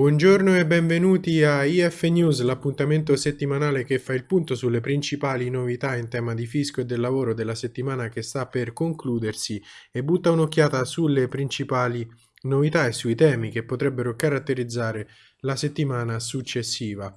Buongiorno e benvenuti a IF News, l'appuntamento settimanale che fa il punto sulle principali novità in tema di fisco e del lavoro della settimana che sta per concludersi e butta un'occhiata sulle principali novità e sui temi che potrebbero caratterizzare la settimana successiva.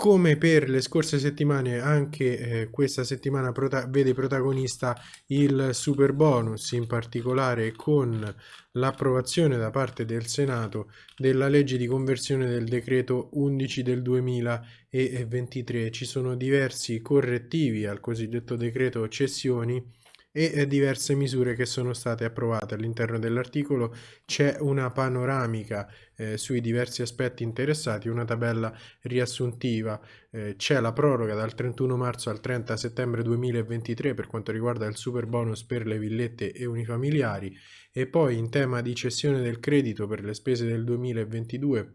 Come per le scorse settimane, anche eh, questa settimana prota vede protagonista il super bonus, in particolare con l'approvazione da parte del Senato della legge di conversione del decreto 11 del 2023. Ci sono diversi correttivi al cosiddetto decreto cessioni e diverse misure che sono state approvate. All'interno dell'articolo c'è una panoramica eh, sui diversi aspetti interessati, una tabella riassuntiva, eh, c'è la proroga dal 31 marzo al 30 settembre 2023 per quanto riguarda il super bonus per le villette e unifamiliari e poi in tema di cessione del credito per le spese del 2022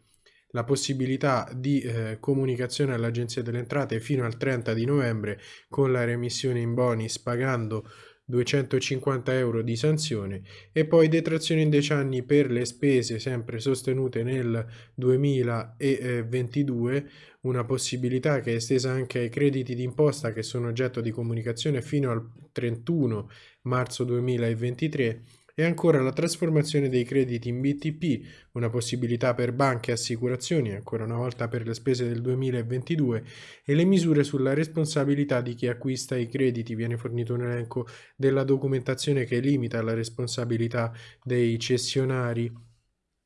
la possibilità di eh, comunicazione all'Agenzia delle Entrate fino al 30 di novembre con la remissione in bonus pagando 250 euro di sanzione e poi detrazione in 10 anni per le spese sempre sostenute nel 2022 una possibilità che è estesa anche ai crediti d'imposta che sono oggetto di comunicazione fino al 31 marzo 2023 e ancora la trasformazione dei crediti in BTP, una possibilità per banche e assicurazioni, ancora una volta per le spese del 2022, e le misure sulla responsabilità di chi acquista i crediti. Viene fornito un elenco della documentazione che limita la responsabilità dei cessionari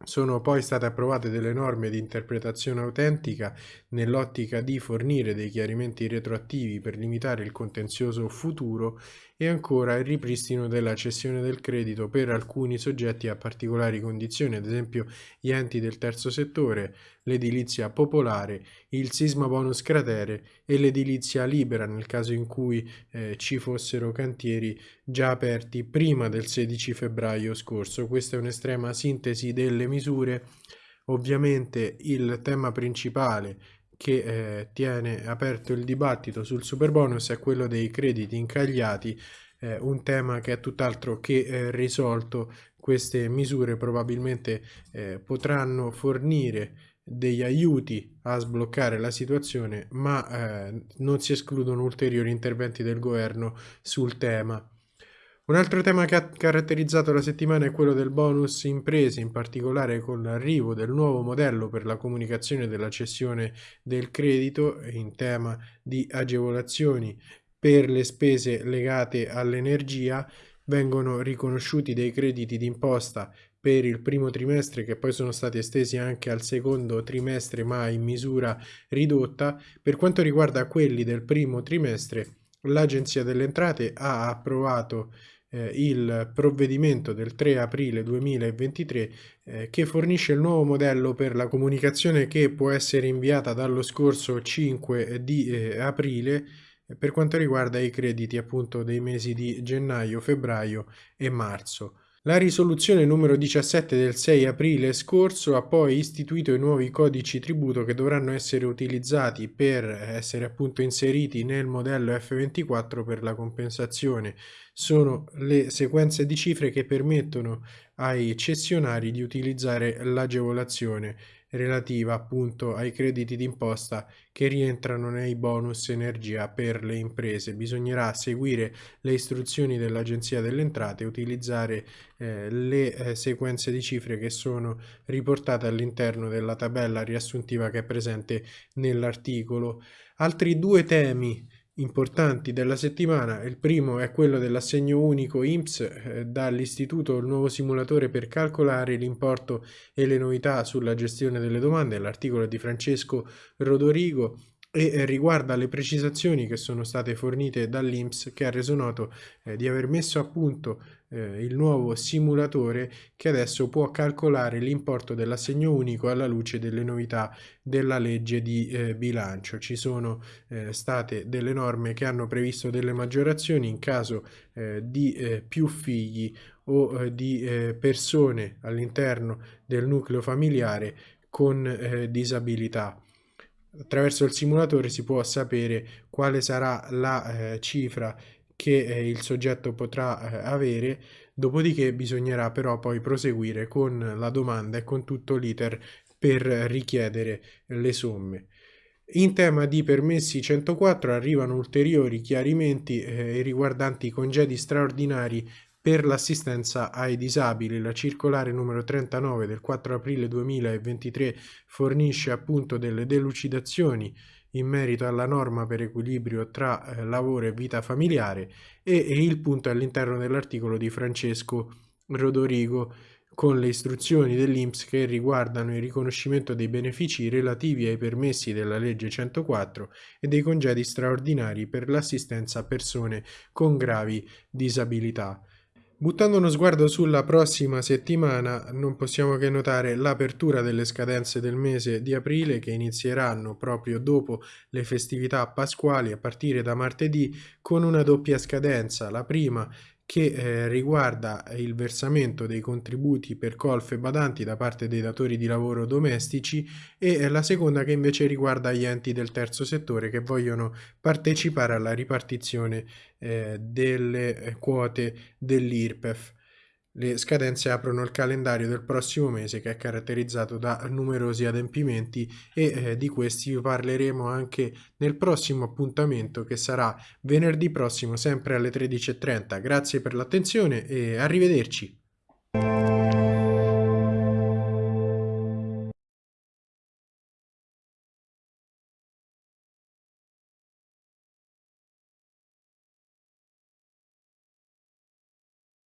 sono poi state approvate delle norme di interpretazione autentica nell'ottica di fornire dei chiarimenti retroattivi per limitare il contenzioso futuro e ancora il ripristino della cessione del credito per alcuni soggetti a particolari condizioni, ad esempio gli enti del terzo settore, l'edilizia popolare, il sisma bonus cratere e l'edilizia libera nel caso in cui eh, ci fossero cantieri già aperti prima del 16 febbraio scorso. Questa è un'estrema sintesi delle misure. Ovviamente il tema principale che eh, tiene aperto il dibattito sul super bonus è quello dei crediti incagliati, eh, un tema che è tutt'altro che eh, risolto. Queste misure probabilmente eh, potranno fornire degli aiuti a sbloccare la situazione, ma eh, non si escludono ulteriori interventi del governo sul tema. Un altro tema che ha caratterizzato la settimana è quello del bonus imprese, in particolare con l'arrivo del nuovo modello per la comunicazione della cessione del credito in tema di agevolazioni per le spese legate all'energia vengono riconosciuti dei crediti d'imposta per il primo trimestre che poi sono stati estesi anche al secondo trimestre ma in misura ridotta. Per quanto riguarda quelli del primo trimestre l'Agenzia delle Entrate ha approvato eh, il provvedimento del 3 aprile 2023 eh, che fornisce il nuovo modello per la comunicazione che può essere inviata dallo scorso 5 di eh, aprile eh, per quanto riguarda i crediti appunto dei mesi di gennaio, febbraio e marzo. La risoluzione numero 17 del 6 aprile scorso ha poi istituito i nuovi codici tributo che dovranno essere utilizzati per essere appunto inseriti nel modello F24 per la compensazione. Sono le sequenze di cifre che permettono ai cessionari di utilizzare l'agevolazione relativa appunto ai crediti d'imposta che rientrano nei bonus energia per le imprese. Bisognerà seguire le istruzioni dell'Agenzia delle Entrate e utilizzare eh, le eh, sequenze di cifre che sono riportate all'interno della tabella riassuntiva che è presente nell'articolo. Altri due temi importanti della settimana. Il primo è quello dell'assegno unico IMSS eh, dall'istituto il nuovo simulatore per calcolare l'importo e le novità sulla gestione delle domande. L'articolo di Francesco Rodorigo e riguarda le precisazioni che sono state fornite dall'INPS che ha reso noto eh, di aver messo a punto eh, il nuovo simulatore che adesso può calcolare l'importo dell'assegno unico alla luce delle novità della legge di eh, bilancio. Ci sono eh, state delle norme che hanno previsto delle maggiorazioni in caso eh, di eh, più figli o di persone all'interno del nucleo familiare con disabilità attraverso il simulatore si può sapere quale sarà la eh, cifra che eh, il soggetto potrà eh, avere, dopodiché bisognerà però poi proseguire con la domanda e con tutto l'iter per richiedere le somme. In tema di permessi 104 arrivano ulteriori chiarimenti eh, riguardanti i congedi straordinari per l'assistenza ai disabili. La circolare numero 39 del 4 aprile 2023 fornisce appunto delle delucidazioni in merito alla norma per equilibrio tra eh, lavoro e vita familiare e, e il punto all'interno dell'articolo di Francesco Rodorigo con le istruzioni dell'INPS che riguardano il riconoscimento dei benefici relativi ai permessi della legge 104 e dei congedi straordinari per l'assistenza a persone con gravi disabilità. Buttando uno sguardo sulla prossima settimana, non possiamo che notare l'apertura delle scadenze del mese di aprile che inizieranno proprio dopo le festività pasquali a partire da martedì con una doppia scadenza. La prima che eh, riguarda il versamento dei contributi per colf e badanti da parte dei datori di lavoro domestici e la seconda che invece riguarda gli enti del terzo settore che vogliono partecipare alla ripartizione eh, delle eh, quote dell'IRPEF. Le scadenze aprono il calendario del prossimo mese che è caratterizzato da numerosi adempimenti e eh, di questi parleremo anche nel prossimo appuntamento che sarà venerdì prossimo sempre alle 13.30. Grazie per l'attenzione e arrivederci.